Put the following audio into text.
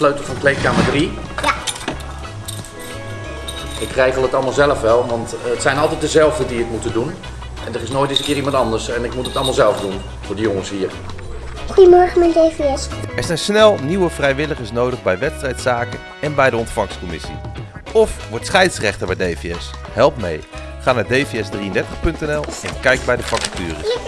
sleutel van kleedkamer 3. Ja. Ik regel het allemaal zelf wel, want het zijn altijd dezelfde die het moeten doen. En er is nooit eens een keer iemand anders en ik moet het allemaal zelf doen voor die jongens hier. Goedemorgen met DVS. Er zijn snel nieuwe vrijwilligers nodig bij wedstrijdzaken en bij de ontvangstcommissie. Of word scheidsrechter bij DVS. Help mee. Ga naar dvs33.nl en kijk bij de vacatures.